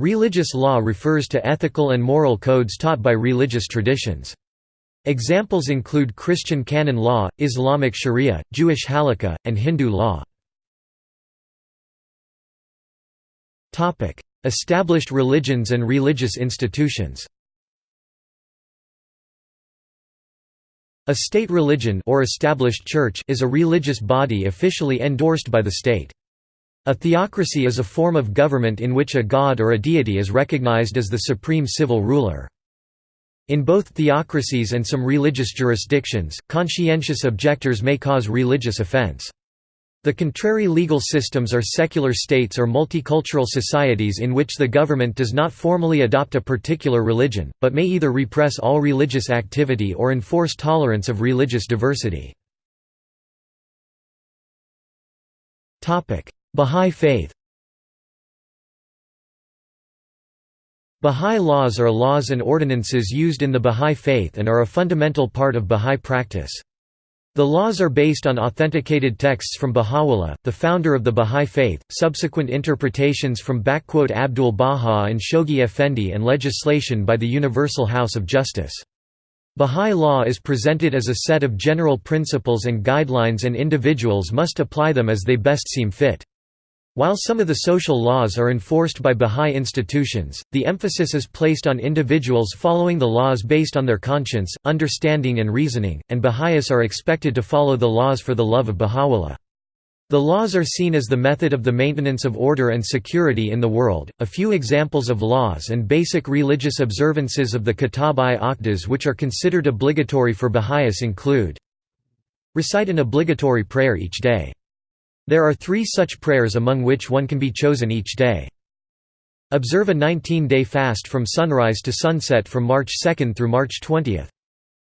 Religious law refers to ethical and moral codes taught by religious traditions. Examples include Christian canon law, Islamic sharia, Jewish halakha, and Hindu law. Established religions and religious institutions A state religion or established church is a religious body officially endorsed by the state. A theocracy is a form of government in which a god or a deity is recognized as the supreme civil ruler. In both theocracies and some religious jurisdictions, conscientious objectors may cause religious offense. The contrary legal systems are secular states or multicultural societies in which the government does not formally adopt a particular religion, but may either repress all religious activity or enforce tolerance of religious diversity. Bahá'í Faith Bahá'í laws are laws and ordinances used in the Bahá'í Faith and are a fundamental part of Bahá'í practice. The laws are based on authenticated texts from Baha'u'llah, the founder of the Bahá'í Faith, subsequent interpretations from Abdul Baha and Shoghi Effendi and legislation by the Universal House of Justice. Bahá'í law is presented as a set of general principles and guidelines and individuals must apply them as they best seem fit. While some of the social laws are enforced by Bahá'í institutions, the emphasis is placed on individuals following the laws based on their conscience, understanding and reasoning, and Baha'is are expected to follow the laws for the love of Baha'u'llah. The laws are seen as the method of the maintenance of order and security in the world. A few examples of laws and basic religious observances of the Kitab-i-Aqdas which are considered obligatory for Baha'is include Recite an obligatory prayer each day. There are three such prayers among which one can be chosen each day. Observe a 19-day fast from sunrise to sunset from March 2 through March 20.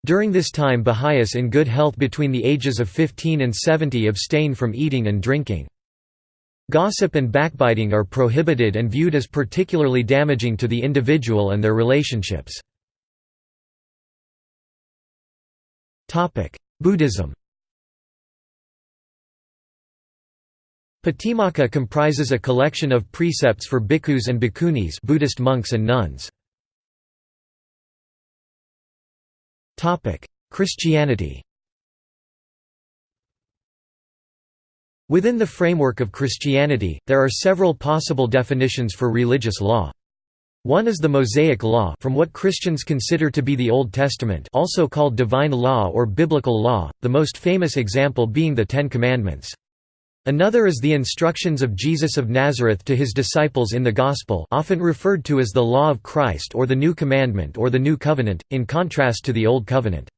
During this time Baha'is in good health between the ages of 15 and 70 abstain from eating and drinking. Gossip and backbiting are prohibited and viewed as particularly damaging to the individual and their relationships. Buddhism Patimokkha comprises a collection of precepts for bhikkhus and bhikkhunis Buddhist monks and nuns. Christianity Within the framework of Christianity, there are several possible definitions for religious law. One is the Mosaic Law from what Christians consider to be the Old Testament also called Divine Law or Biblical Law, the most famous example being the Ten Commandments. Another is the instructions of Jesus of Nazareth to his disciples in the Gospel often referred to as the Law of Christ or the New Commandment or the New Covenant, in contrast to the Old Covenant.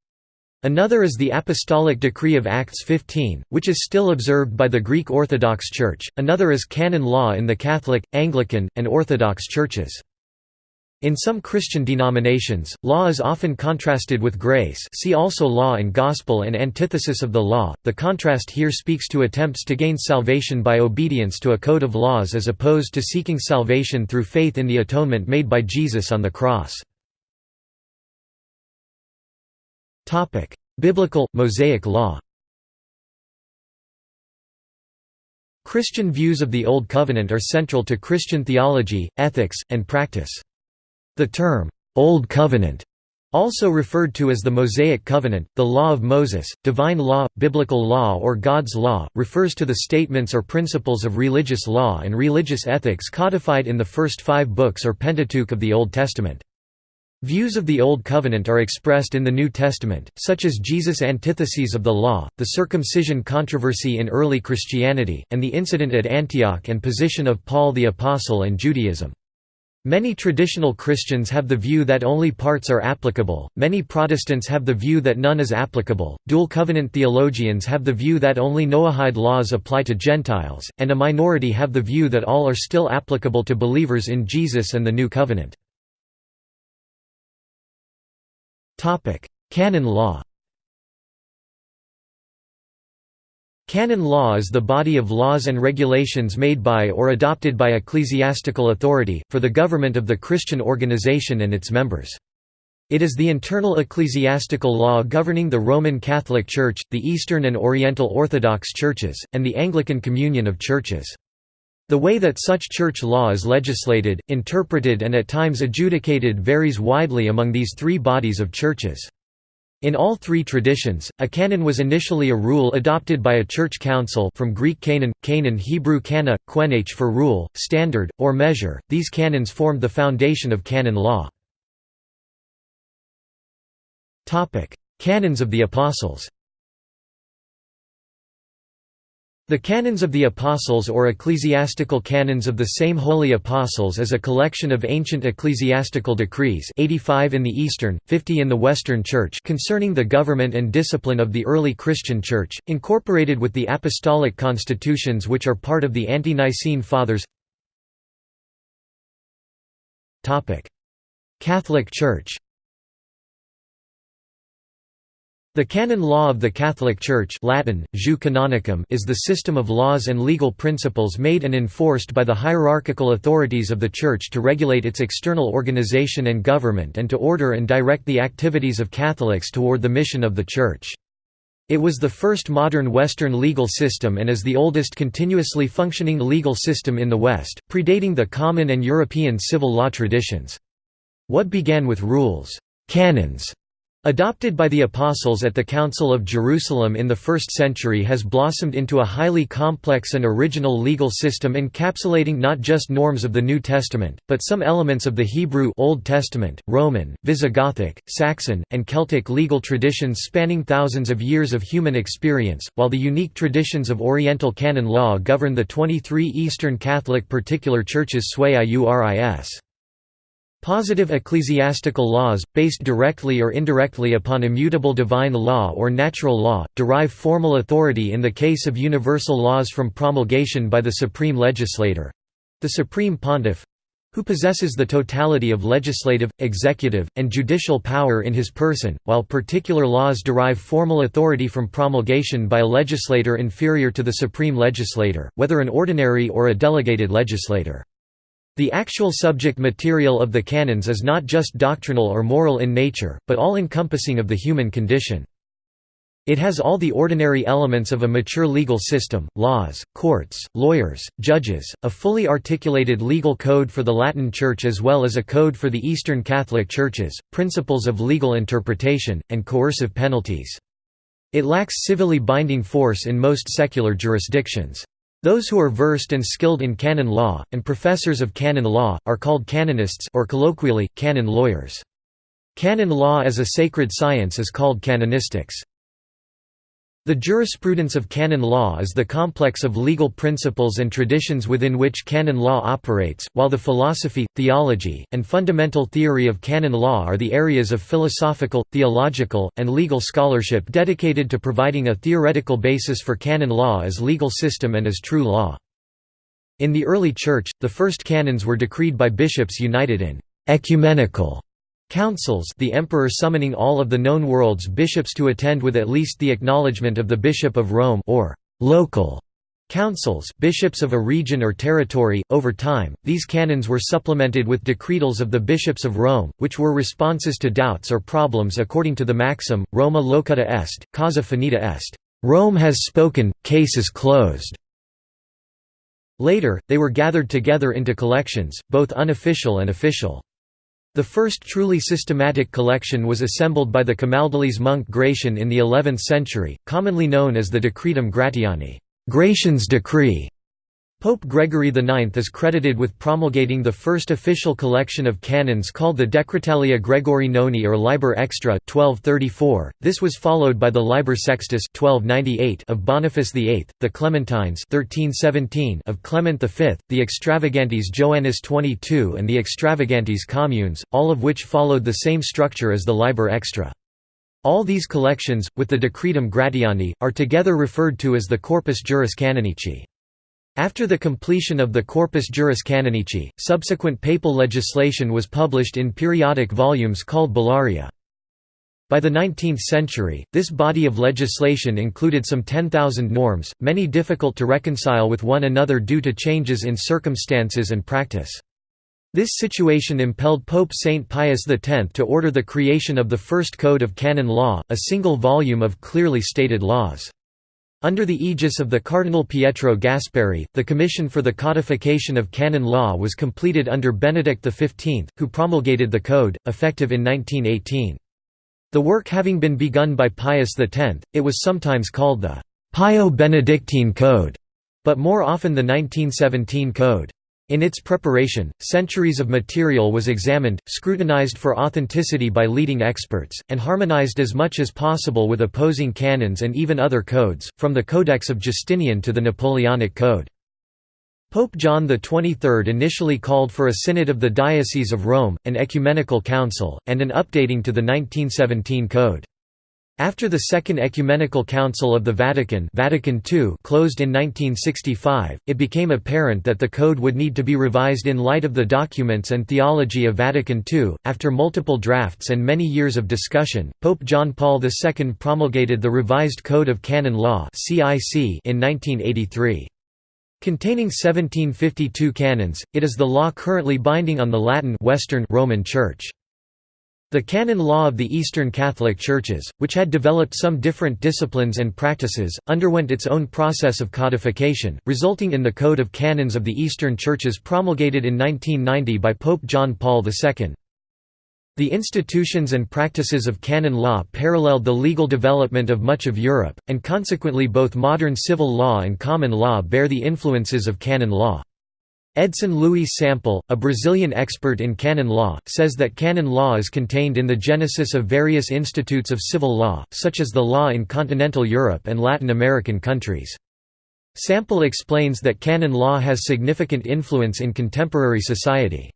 Another is the Apostolic Decree of Acts 15, which is still observed by the Greek Orthodox Church, another is canon law in the Catholic, Anglican, and Orthodox churches. In some Christian denominations, law is often contrasted with grace see also law and gospel and antithesis of the law. The contrast here speaks to attempts to gain salvation by obedience to a code of laws as opposed to seeking salvation through faith in the atonement made by Jesus on the cross. Biblical, Mosaic law Christian views of the Old Covenant are central to Christian theology, ethics, and practice. The term, Old Covenant, also referred to as the Mosaic Covenant, the Law of Moses, Divine Law, Biblical Law or God's Law, refers to the statements or principles of religious law and religious ethics codified in the first five books or Pentateuch of the Old Testament. Views of the Old Covenant are expressed in the New Testament, such as Jesus' antitheses of the law, the circumcision controversy in early Christianity, and the incident at Antioch and position of Paul the Apostle and Judaism. Many traditional Christians have the view that only parts are applicable, many Protestants have the view that none is applicable, dual covenant theologians have the view that only Noahide laws apply to Gentiles, and a minority have the view that all are still applicable to believers in Jesus and the New Covenant. Canon law Canon law is the body of laws and regulations made by or adopted by ecclesiastical authority, for the government of the Christian organization and its members. It is the internal ecclesiastical law governing the Roman Catholic Church, the Eastern and Oriental Orthodox Churches, and the Anglican Communion of Churches. The way that such church law is legislated, interpreted and at times adjudicated varies widely among these three bodies of churches. In all three traditions, a canon was initially a rule adopted by a church council from Greek canon, canon Hebrew kana, quenach for rule, standard, or measure. These canons formed the foundation of canon law. Canons of the Apostles The Canons of the Apostles or Ecclesiastical Canons of the Same Holy Apostles is a collection of ancient ecclesiastical decrees 85 in the Eastern, 50 in the Western Church concerning the government and discipline of the early Christian Church, incorporated with the Apostolic Constitutions which are part of the Ante-Nicene Fathers. Catholic Church The canon law of the Catholic Church Latin, canonicum is the system of laws and legal principles made and enforced by the hierarchical authorities of the Church to regulate its external organization and government and to order and direct the activities of Catholics toward the mission of the Church. It was the first modern Western legal system and is the oldest continuously functioning legal system in the West, predating the common and European civil law traditions. What began with rules canons Adopted by the Apostles at the Council of Jerusalem in the 1st century has blossomed into a highly complex and original legal system encapsulating not just norms of the New Testament, but some elements of the Hebrew Old Testament, Roman, Visigothic, Saxon, and Celtic legal traditions spanning thousands of years of human experience, while the unique traditions of Oriental canon law govern the 23 Eastern Catholic particular churches sui iuris. Positive ecclesiastical laws, based directly or indirectly upon immutable divine law or natural law, derive formal authority in the case of universal laws from promulgation by the supreme legislator—the supreme pontiff—who possesses the totality of legislative, executive, and judicial power in his person, while particular laws derive formal authority from promulgation by a legislator inferior to the supreme legislator, whether an ordinary or a delegated legislator. The actual subject material of the canons is not just doctrinal or moral in nature, but all-encompassing of the human condition. It has all the ordinary elements of a mature legal system, laws, courts, lawyers, judges, a fully articulated legal code for the Latin Church as well as a code for the Eastern Catholic Churches, principles of legal interpretation, and coercive penalties. It lacks civilly binding force in most secular jurisdictions. Those who are versed and skilled in canon law, and professors of canon law, are called canonists or colloquially, canon lawyers. Canon law as a sacred science is called canonistics. The jurisprudence of canon law is the complex of legal principles and traditions within which canon law operates, while the philosophy, theology, and fundamental theory of canon law are the areas of philosophical, theological, and legal scholarship dedicated to providing a theoretical basis for canon law as legal system and as true law. In the early Church, the first canons were decreed by bishops united in ecumenical Councils the emperor summoning all of the known world's bishops to attend with at least the acknowledgement of the Bishop of Rome or local councils bishops of a region or territory. Over time, these canons were supplemented with decretals of the bishops of Rome, which were responses to doubts or problems according to the maxim, Roma locuta est, causa finita est. Rome has spoken, case is closed. Later, they were gathered together into collections, both unofficial and official. The first truly systematic collection was assembled by the Camaldolese monk Gratian in the 11th century, commonly known as the Decretum Gratiani Gratian's decree". Pope Gregory IX is credited with promulgating the first official collection of canons called the Decretalia Gregori Noni or Liber Extra 1234. This was followed by the Liber Sextus 1298 of Boniface VIII, the Clementines 1317 of Clement V, the Extravagantes Joannis 22 and the Extravagantes Communes, all of which followed the same structure as the Liber Extra. All these collections, with the Decretum Gratiani, are together referred to as the Corpus Juris Canonici. After the completion of the Corpus Juris Canonici, subsequent papal legislation was published in periodic volumes called Bullaria. By the 19th century, this body of legislation included some 10,000 norms, many difficult to reconcile with one another due to changes in circumstances and practice. This situation impelled Pope Saint Pius X to order the creation of the first Code of Canon Law, a single volume of clearly stated laws. Under the aegis of the Cardinal Pietro Gasparri, the Commission for the Codification of Canon Law was completed under Benedict XV, who promulgated the code, effective in 1918. The work having been begun by Pius X, it was sometimes called the Pio-Benedictine Code, but more often the 1917 Code. In its preparation, centuries of material was examined, scrutinized for authenticity by leading experts, and harmonized as much as possible with opposing canons and even other codes, from the Codex of Justinian to the Napoleonic Code. Pope John XXIII initially called for a synod of the Diocese of Rome, an ecumenical council, and an updating to the 1917 Code. After the Second Ecumenical Council of the Vatican, Vatican II closed in 1965, it became apparent that the code would need to be revised in light of the documents and theology of Vatican II. After multiple drafts and many years of discussion, Pope John Paul II promulgated the revised Code of Canon Law (CIC) in 1983. Containing 1752 canons, it is the law currently binding on the Latin Western Roman Church. The canon law of the Eastern Catholic Churches, which had developed some different disciplines and practices, underwent its own process of codification, resulting in the Code of Canons of the Eastern Churches promulgated in 1990 by Pope John Paul II. The institutions and practices of canon law paralleled the legal development of much of Europe, and consequently both modern civil law and common law bear the influences of canon law. Edson Luiz Sampel, a Brazilian expert in canon law, says that canon law is contained in the genesis of various institutes of civil law, such as the law in continental Europe and Latin American countries. Sampel explains that canon law has significant influence in contemporary society.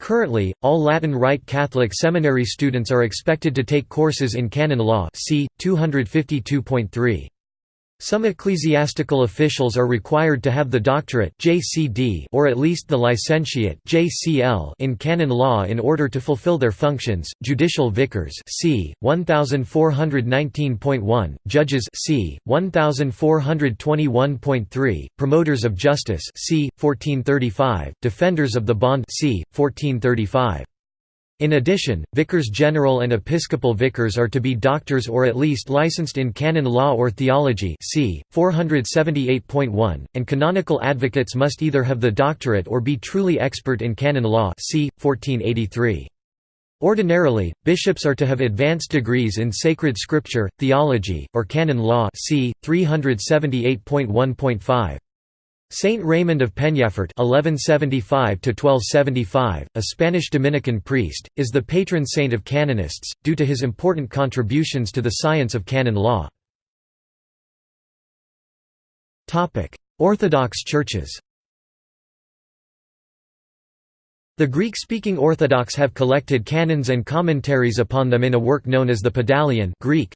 Currently, all Latin Rite Catholic seminary students are expected to take courses in canon law c. 252.3. Some ecclesiastical officials are required to have the doctorate JCD or at least the licentiate JCL in canon law in order to fulfill their functions. Judicial vicars c. 1419.1, judges c. 1421.3, promoters of justice c. 1435, defenders of the bond c. 1435. In addition, vicars general and episcopal vicars are to be doctors or at least licensed in canon law or theology c. 478.1, and canonical advocates must either have the doctorate or be truly expert in canon law c. 1483. Ordinarily, bishops are to have advanced degrees in sacred scripture, theology, or canon law c. 378.1.5. Saint Raymond of Peñafort (1175–1275), a Spanish Dominican priest, is the patron saint of canonists due to his important contributions to the science of canon law. Topic: Orthodox churches. The Greek-speaking Orthodox have collected canons and commentaries upon them in a work known as the Pedalion Greek,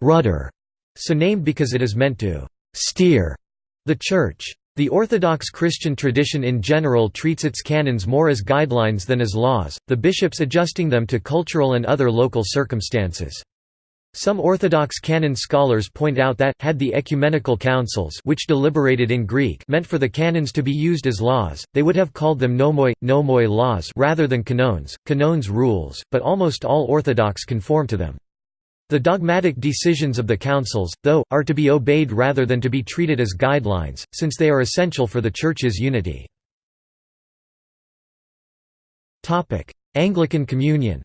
rudder, so named because it is meant to steer the Church. The Orthodox Christian tradition in general treats its canons more as guidelines than as laws, the bishops adjusting them to cultural and other local circumstances. Some Orthodox canon scholars point out that, had the ecumenical councils which deliberated in Greek meant for the canons to be used as laws, they would have called them nomoi, nomoi laws rather than canones, canones rules, but almost all Orthodox conform to them. The dogmatic decisions of the councils, though, are to be obeyed rather than to be treated as guidelines, since they are essential for the Church's unity. Anglican Communion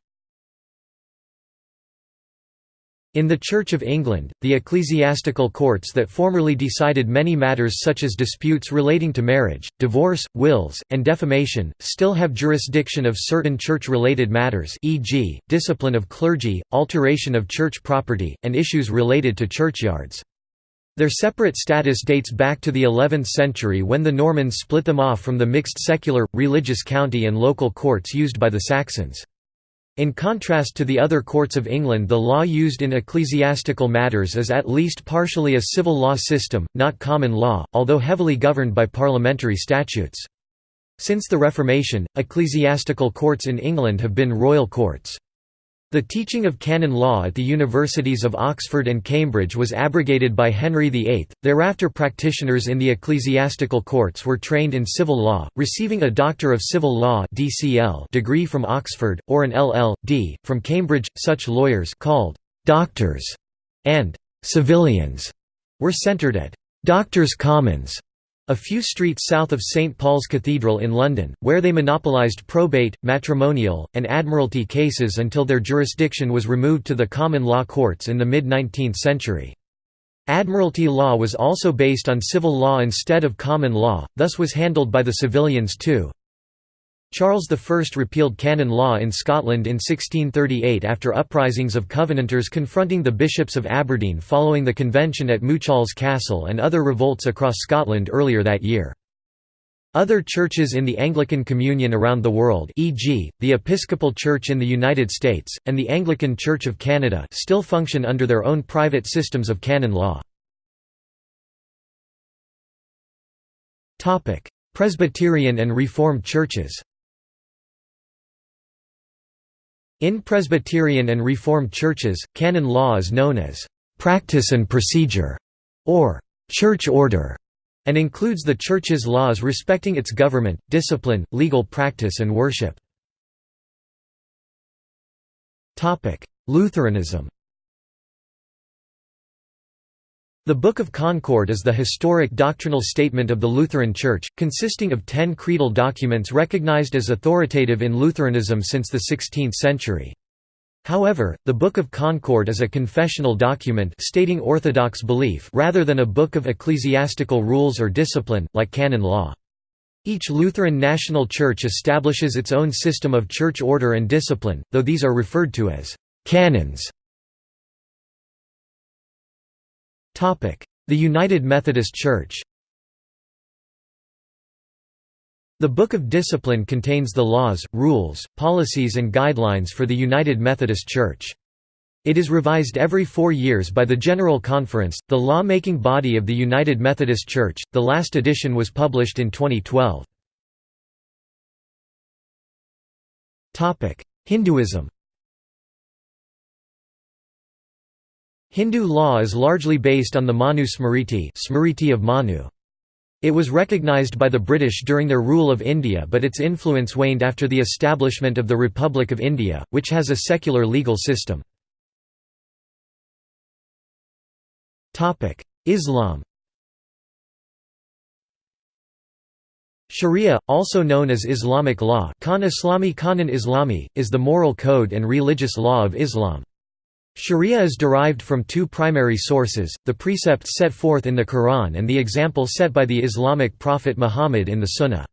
In the Church of England, the ecclesiastical courts that formerly decided many matters such as disputes relating to marriage, divorce, wills, and defamation, still have jurisdiction of certain church-related matters e.g., discipline of clergy, alteration of church property, and issues related to churchyards. Their separate status dates back to the 11th century when the Normans split them off from the mixed secular, religious county and local courts used by the Saxons. In contrast to the other courts of England the law used in ecclesiastical matters is at least partially a civil law system, not common law, although heavily governed by parliamentary statutes. Since the Reformation, ecclesiastical courts in England have been royal courts. The teaching of canon law at the universities of Oxford and Cambridge was abrogated by Henry VIII. Thereafter, practitioners in the ecclesiastical courts were trained in civil law, receiving a Doctor of Civil Law (DCL) degree from Oxford or an LL.D. from Cambridge. Such lawyers called doctors and civilians were centred at Doctors' Commons, a few streets south of St Paul's Cathedral in London, where they monopolised probate, matrimonial, and admiralty cases until their jurisdiction was removed to the common law courts in the mid-19th century. Admiralty law was also based on civil law instead of common law, thus was handled by the civilians too. Charles I repealed canon law in Scotland in 1638 after uprisings of Covenanters confronting the bishops of Aberdeen following the convention at Muchalls Castle and other revolts across Scotland earlier that year. Other churches in the Anglican Communion around the world e.g., the Episcopal Church in the United States, and the Anglican Church of Canada still function under their own private systems of canon law. Presbyterian and Reformed churches In Presbyterian and Reformed churches, canon law is known as «practice and procedure» or «church order» and includes the Church's laws respecting its government, discipline, legal practice and worship. Lutheranism The Book of Concord is the historic doctrinal statement of the Lutheran Church, consisting of ten creedal documents recognized as authoritative in Lutheranism since the 16th century. However, the Book of Concord is a confessional document stating orthodox belief rather than a book of ecclesiastical rules or discipline, like canon law. Each Lutheran national church establishes its own system of church order and discipline, though these are referred to as canons. The United Methodist Church The Book of Discipline contains the laws, rules, policies and guidelines for the United Methodist Church. It is revised every four years by the General Conference, the law-making body of the United Methodist Church. The last edition was published in 2012. Hinduism Hindu law is largely based on the Manu Smriti, Smriti of Manu. It was recognized by the British during their rule of India but its influence waned after the establishment of the Republic of India, which has a secular legal system. Islam Sharia, also known as Islamic law Khan Islami Islami, is the moral code and religious law of Islam. Sharia is derived from two primary sources, the precepts set forth in the Quran and the example set by the Islamic prophet Muhammad in the Sunnah.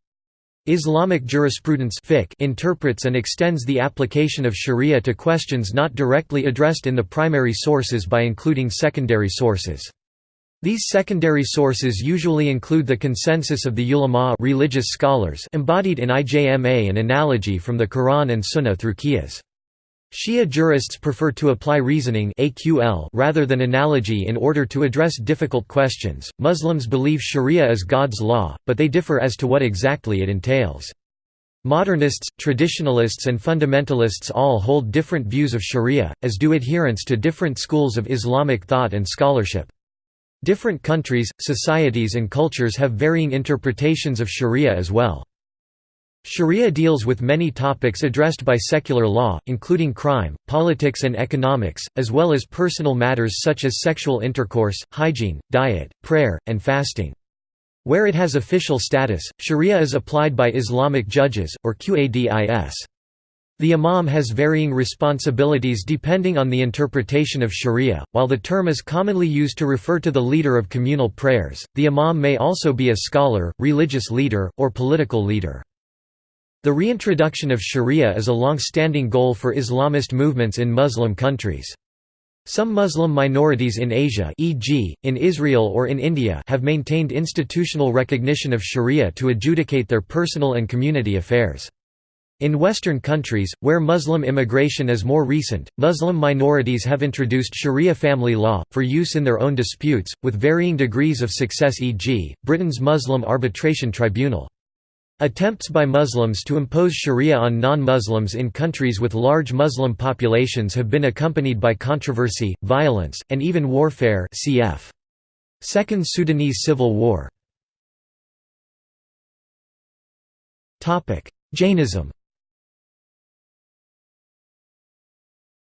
Islamic jurisprudence interprets and extends the application of sharia to questions not directly addressed in the primary sources by including secondary sources. These secondary sources usually include the consensus of the ulama religious scholars embodied in ijma and analogy from the Quran and Sunnah through qiyas. Shia jurists prefer to apply reasoning AQL rather than analogy in order to address difficult questions. Muslims believe Sharia is God's law, but they differ as to what exactly it entails. Modernists, traditionalists and fundamentalists all hold different views of Sharia, as do adherents to different schools of Islamic thought and scholarship. Different countries, societies and cultures have varying interpretations of Sharia as well. Sharia deals with many topics addressed by secular law, including crime, politics and economics, as well as personal matters such as sexual intercourse, hygiene, diet, prayer, and fasting. Where it has official status, Sharia is applied by Islamic judges, or Qadis. The imam has varying responsibilities depending on the interpretation of sharia. While the term is commonly used to refer to the leader of communal prayers, the imam may also be a scholar, religious leader, or political leader. The reintroduction of sharia is a long-standing goal for Islamist movements in Muslim countries. Some Muslim minorities in Asia e.g., in Israel or in India have maintained institutional recognition of sharia to adjudicate their personal and community affairs. In Western countries, where Muslim immigration is more recent, Muslim minorities have introduced sharia family law, for use in their own disputes, with varying degrees of success e.g., Britain's Muslim Arbitration Tribunal. Attempts by Muslims to impose sharia on non-Muslims in countries with large Muslim populations have been accompanied by controversy, violence, and even warfare cf. Second Sudanese Civil War. Jainism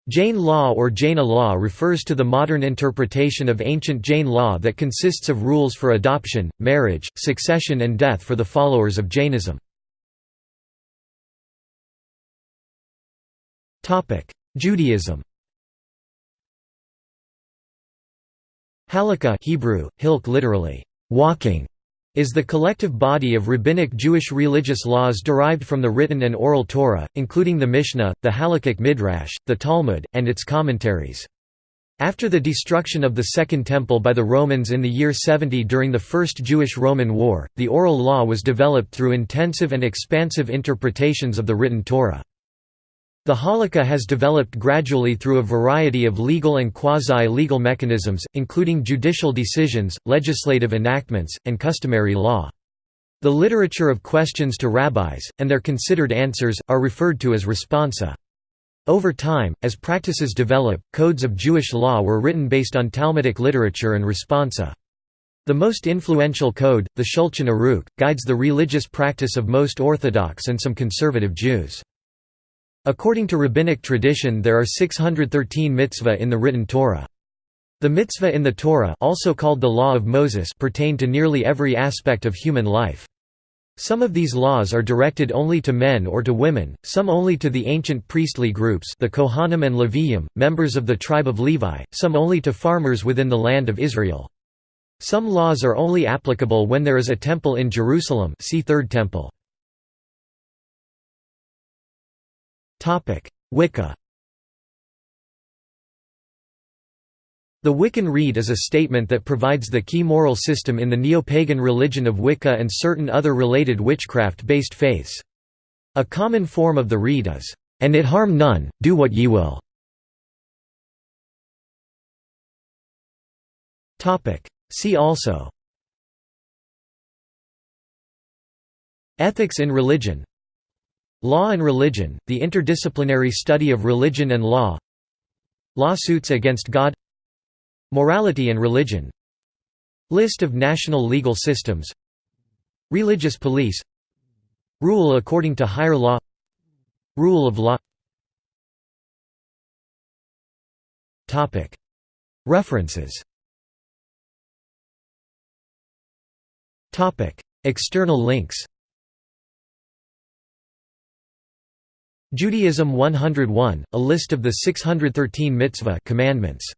Jain law or Jaina law refers to the modern interpretation of ancient Jain law that consists of rules for adoption, marriage, succession and death for the followers of Jainism. Judaism Halakha Hebrew, hilk literally, walking, is the collective body of rabbinic Jewish religious laws derived from the written and oral Torah, including the Mishnah, the Halakhic Midrash, the Talmud, and its commentaries. After the destruction of the Second Temple by the Romans in the year 70 during the First Jewish–Roman War, the oral law was developed through intensive and expansive interpretations of the written Torah. The halakha has developed gradually through a variety of legal and quasi-legal mechanisms, including judicial decisions, legislative enactments, and customary law. The literature of questions to rabbis, and their considered answers, are referred to as responsa. Over time, as practices develop, codes of Jewish law were written based on Talmudic literature and responsa. The most influential code, the Shulchan Aruch, guides the religious practice of most Orthodox and some conservative Jews. According to rabbinic tradition there are 613 mitzvah in the written Torah. The mitzvah in the Torah also called the Law of Moses pertain to nearly every aspect of human life. Some of these laws are directed only to men or to women, some only to the ancient priestly groups the Kohanim and Leviim, members of the tribe of Levi, some only to farmers within the land of Israel. Some laws are only applicable when there is a temple in Jerusalem see Third Temple. Wicca The Wiccan Rede is a statement that provides the key moral system in the neo-pagan religion of Wicca and certain other related witchcraft-based faiths. A common form of the Rede is, "...and it harm none, do what ye will." See also Ethics in religion Law and religion, the interdisciplinary study of religion and law. Lawsuits against God. Morality and religion. List of national legal systems. Religious police. Rule according to higher law. Rule of law. References. External links Judaism 101, a list of the 613 mitzvah commandments